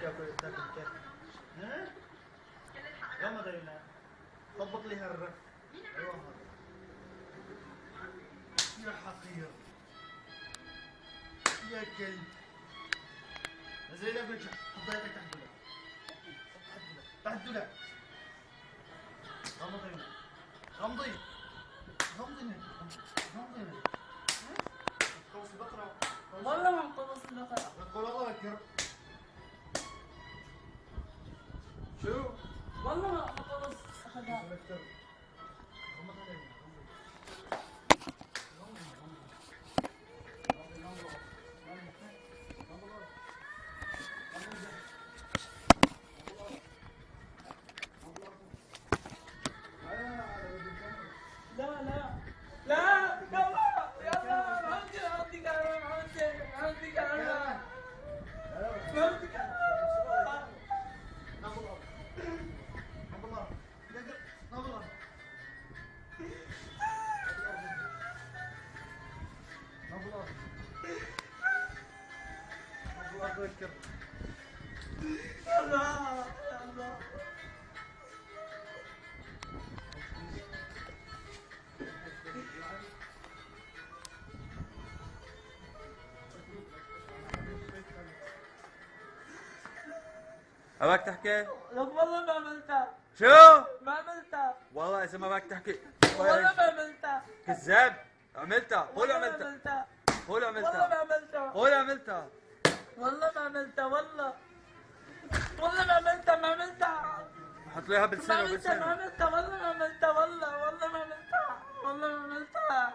تاكل تاكل كيك ها؟ يلا دايما طبق لي هالرف أيوه يا حقير يا كلب نزل لك وجهك حط يدك تحت الدولاب تحت الدولاب غمضي غمضي غمضي عينيك خلص البقرة والله ما مخلص البقرة قول الله والله ما أخذها غمض عينيك لا لا لا يلا عندي عندي عندي عندي أباك تحكي؟ لك والله ما عملتها. شو؟ ما عملتها. والله اذا ما بدك تحكي. والله ما عملتها. كذاب. عملتها. قول والله ما عملتها والله ما عملتها. قول عملتها والله ما عملتها والله. والله ما عملتها ما عملتها. حط له اياها ما بلسانه عملتها ما بلسانه عملتها والله ما عملتها والله والله ما عملتها والله ما عملتها.